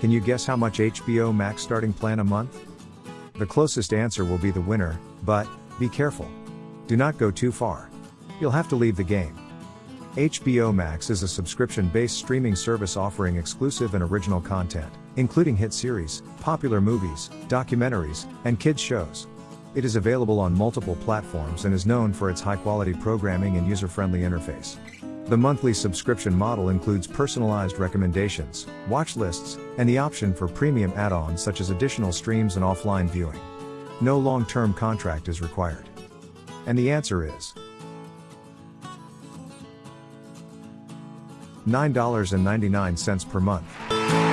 Can you guess how much HBO Max starting plan a month? The closest answer will be the winner, but, be careful. Do not go too far. You'll have to leave the game. HBO Max is a subscription based streaming service offering exclusive and original content, including hit series, popular movies, documentaries, and kids' shows. It is available on multiple platforms and is known for its high quality programming and user friendly interface. The monthly subscription model includes personalized recommendations, watch lists, and the option for premium add ons such as additional streams and offline viewing. No long term contract is required. And the answer is $9.99 per month.